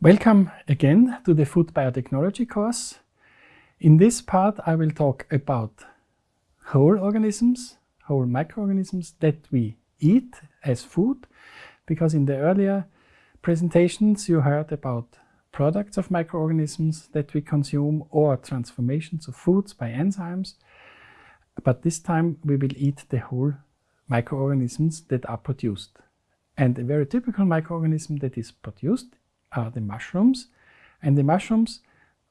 Welcome again to the Food Biotechnology course. In this part I will talk about whole organisms, whole microorganisms that we eat as food, because in the earlier presentations you heard about products of microorganisms that we consume or transformations of foods by enzymes. But this time we will eat the whole microorganisms that are produced. And a very typical microorganism that is produced are the mushrooms. And the mushrooms,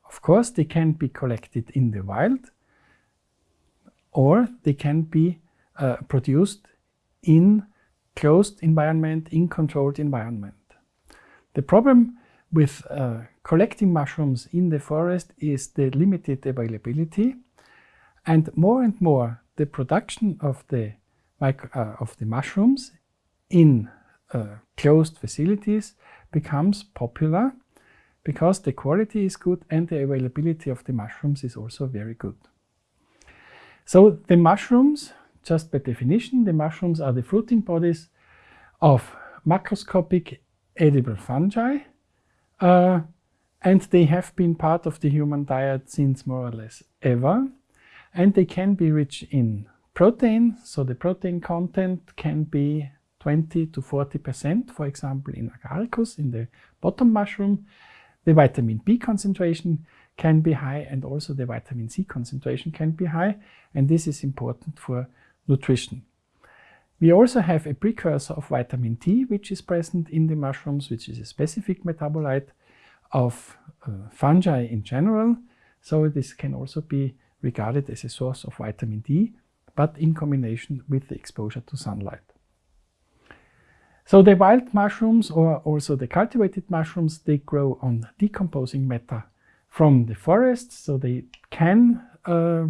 of course, they can be collected in the wild or they can be uh, produced in closed environment, in controlled environment. The problem with uh, collecting mushrooms in the forest is the limited availability and more and more the production of the, uh, of the mushrooms in uh, closed facilities becomes popular because the quality is good and the availability of the mushrooms is also very good. So the mushrooms, just by definition, the mushrooms are the fruiting bodies of macroscopic edible fungi uh, and they have been part of the human diet since more or less ever and they can be rich in protein, so the protein content can be 20 to 40%, for example, in agaricus, in the button mushroom. The vitamin B concentration can be high and also the vitamin C concentration can be high. And this is important for nutrition. We also have a precursor of vitamin D, which is present in the mushrooms, which is a specific metabolite of uh, fungi in general. So this can also be regarded as a source of vitamin D, but in combination with the exposure to sunlight. So the wild mushrooms or also the cultivated mushrooms, they grow on decomposing matter from the forest, so they can uh,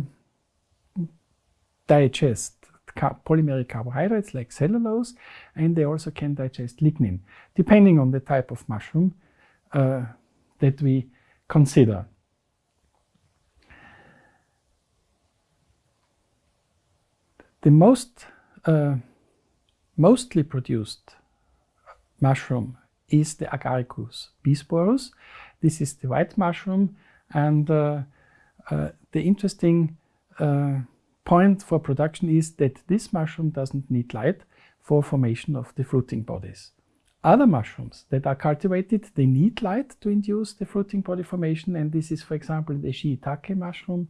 digest polymeric carbohydrates like cellulose, and they also can digest lignin, depending on the type of mushroom uh, that we consider. The most uh, mostly produced mushroom is the Agaricus bisporus. This is the white mushroom and uh, uh, the interesting uh, point for production is that this mushroom doesn't need light for formation of the fruiting bodies. Other mushrooms that are cultivated, they need light to induce the fruiting body formation and this is for example the shiitake mushroom,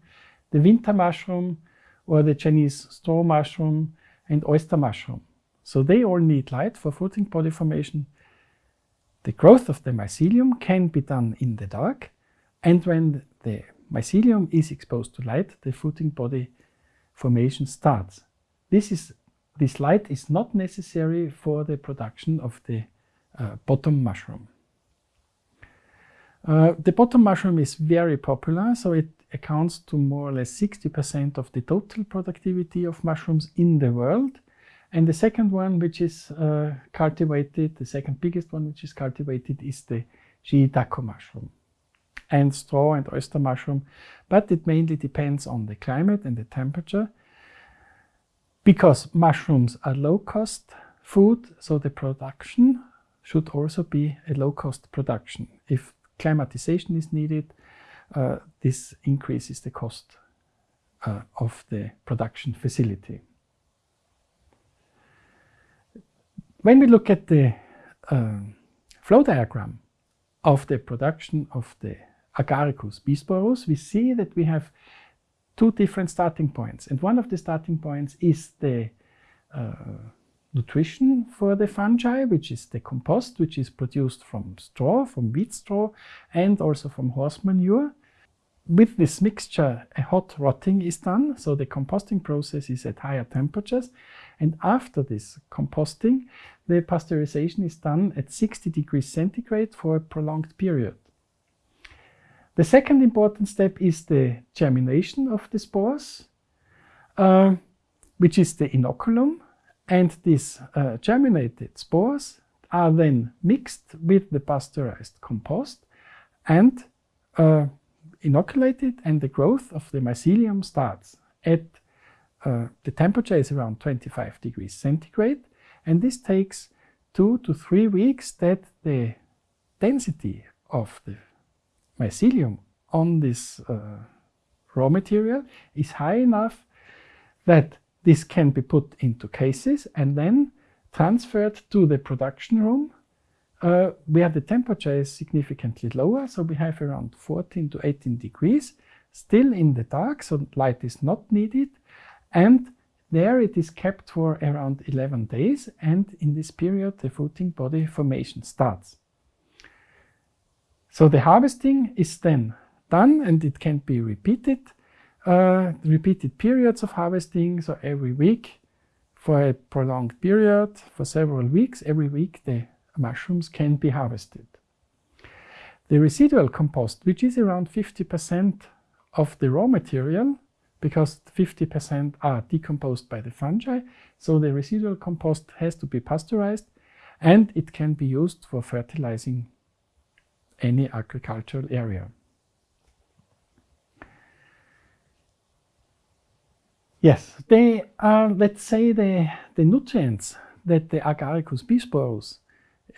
the winter mushroom or the Chinese straw mushroom and oyster mushroom. So they all need light for fruiting body formation. The growth of the mycelium can be done in the dark, and when the mycelium is exposed to light, the fruiting body formation starts. This, is, this light is not necessary for the production of the uh, button mushroom. Uh, the button mushroom is very popular, so it accounts to more or less 60% of the total productivity of mushrooms in the world. And the second one, which is uh, cultivated, the second biggest one, which is cultivated, is the shiitake mushroom and straw and oyster mushroom. But it mainly depends on the climate and the temperature because mushrooms are low-cost food, so the production should also be a low-cost production. If climatization is needed, uh, this increases the cost uh, of the production facility. When we look at the uh, flow diagram of the production of the Agaricus bisporus, we see that we have two different starting points. And one of the starting points is the uh, nutrition for the fungi, which is the compost, which is produced from straw, from wheat straw, and also from horse manure. With this mixture, a hot rotting is done, so the composting process is at higher temperatures. And after this composting, the pasteurization is done at 60 degrees centigrade for a prolonged period. The second important step is the germination of the spores, uh, which is the inoculum. And these uh, germinated spores are then mixed with the pasteurized compost and uh, inoculated and the growth of the mycelium starts at uh, the temperature is around 25 degrees centigrade and this takes two to three weeks that the density of the mycelium on this uh, raw material is high enough that this can be put into cases and then transferred to the production room uh, where the temperature is significantly lower. So we have around 14 to 18 degrees, still in the dark, so light is not needed. And there it is kept for around 11 days. And in this period, the fruiting body formation starts. So the harvesting is then done and it can be repeated, uh, repeated periods of harvesting. So every week for a prolonged period, for several weeks, every week the mushrooms can be harvested. The residual compost, which is around 50% of the raw material, because 50% are decomposed by the fungi, so the residual compost has to be pasteurized and it can be used for fertilizing any agricultural area. Yes, they are, let's say, the, the nutrients that the Agaricus bisporus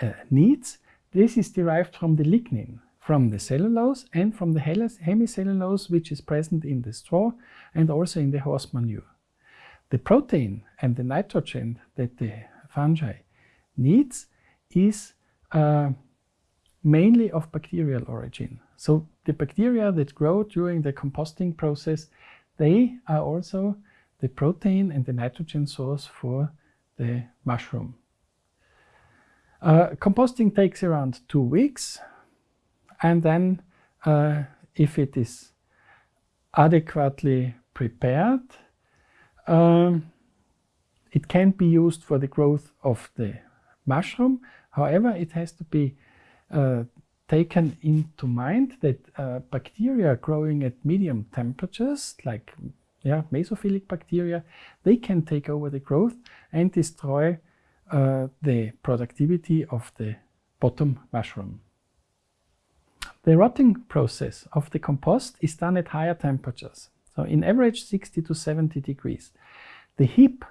uh, needs. This is derived from the lignin, from the cellulose and from the hemicellulose, which is present in the straw and also in the horse manure. The protein and the nitrogen that the fungi needs is uh, mainly of bacterial origin. So the bacteria that grow during the composting process, they are also the protein and the nitrogen source for the mushroom. Uh, composting takes around two weeks and then uh, if it is adequately prepared, um, it can be used for the growth of the mushroom. However, it has to be uh, taken into mind that uh, bacteria growing at medium temperatures, like yeah, mesophilic bacteria, they can take over the growth and destroy uh, the productivity of the button mushroom. The rotting process of the compost is done at higher temperatures, so in average 60 to 70 degrees. The heap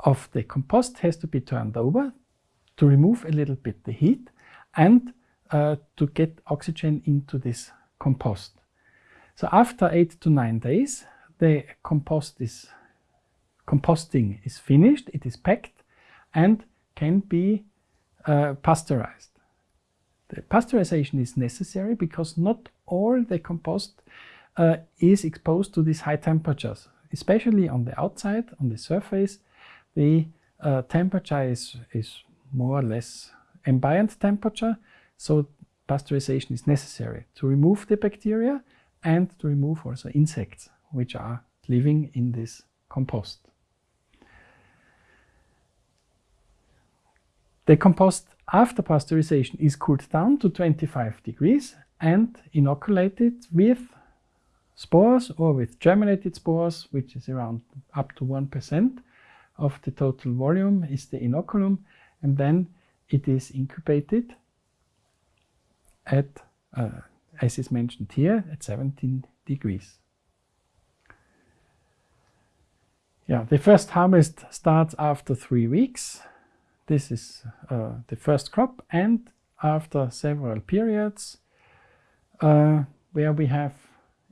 of the compost has to be turned over to remove a little bit the heat and uh, to get oxygen into this compost. So after eight to nine days, the compost is composting is finished, it is packed and can be uh, pasteurized. The pasteurization is necessary because not all the compost uh, is exposed to these high temperatures, especially on the outside, on the surface. The uh, temperature is, is more or less ambient temperature, so pasteurization is necessary to remove the bacteria and to remove also insects which are living in this compost. The compost after pasteurization is cooled down to 25 degrees and inoculated with spores or with germinated spores, which is around up to 1% of the total volume is the inoculum. And then it is incubated at, uh, as is mentioned here, at 17 degrees. Yeah, the first harvest starts after three weeks. This is uh, the first crop and after several periods uh, where we have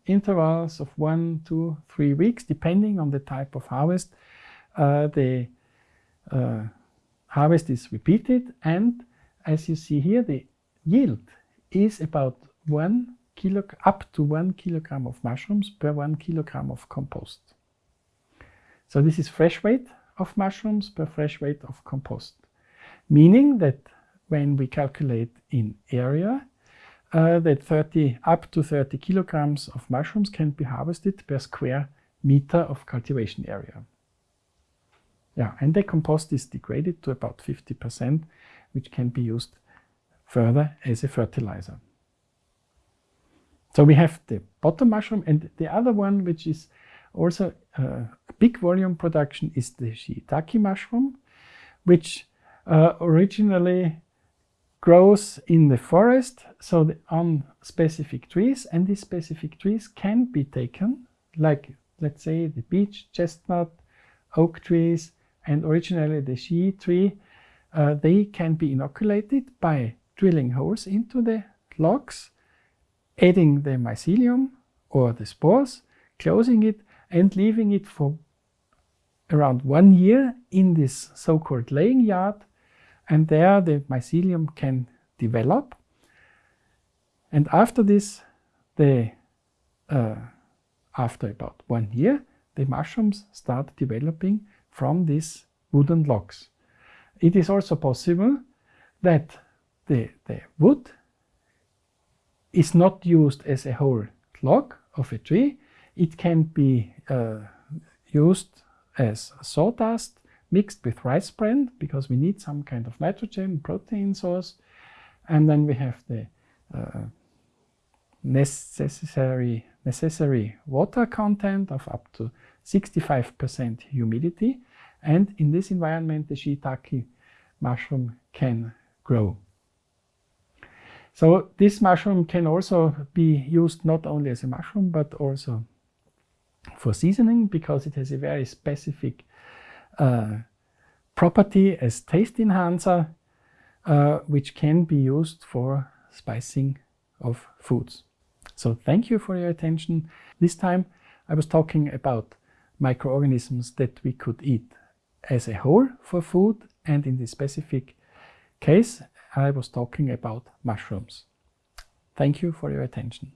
intervals of one, two, three weeks depending on the type of harvest, uh, the uh, harvest is repeated and as you see here the yield is about one kilo up to one kilogram of mushrooms per one kilogram of compost. So this is fresh weight of mushrooms per fresh weight of compost meaning that when we calculate in area, uh, that 30 up to 30 kilograms of mushrooms can be harvested per square meter of cultivation area. Yeah, and the compost is degraded to about 50%, which can be used further as a fertilizer. So we have the button mushroom and the other one, which is also uh, a big volume production, is the shiitake mushroom, which uh, originally grows in the forest, so the, on specific trees, and these specific trees can be taken, like let's say the beech, chestnut, oak trees, and originally the shii tree, uh, they can be inoculated by drilling holes into the logs, adding the mycelium or the spores, closing it and leaving it for around one year in this so-called laying yard and there the mycelium can develop and after this the uh, after about one year the mushrooms start developing from these wooden logs. It is also possible that the, the wood is not used as a whole log of a tree. It can be uh, used as sawdust mixed with rice bran because we need some kind of nitrogen protein source. And then we have the uh, necessary, necessary water content of up to 65% humidity. And in this environment, the shiitake mushroom can grow. So this mushroom can also be used not only as a mushroom, but also for seasoning because it has a very specific property as taste enhancer, uh, which can be used for spicing of foods. So thank you for your attention. This time I was talking about microorganisms that we could eat as a whole for food and in this specific case I was talking about mushrooms. Thank you for your attention.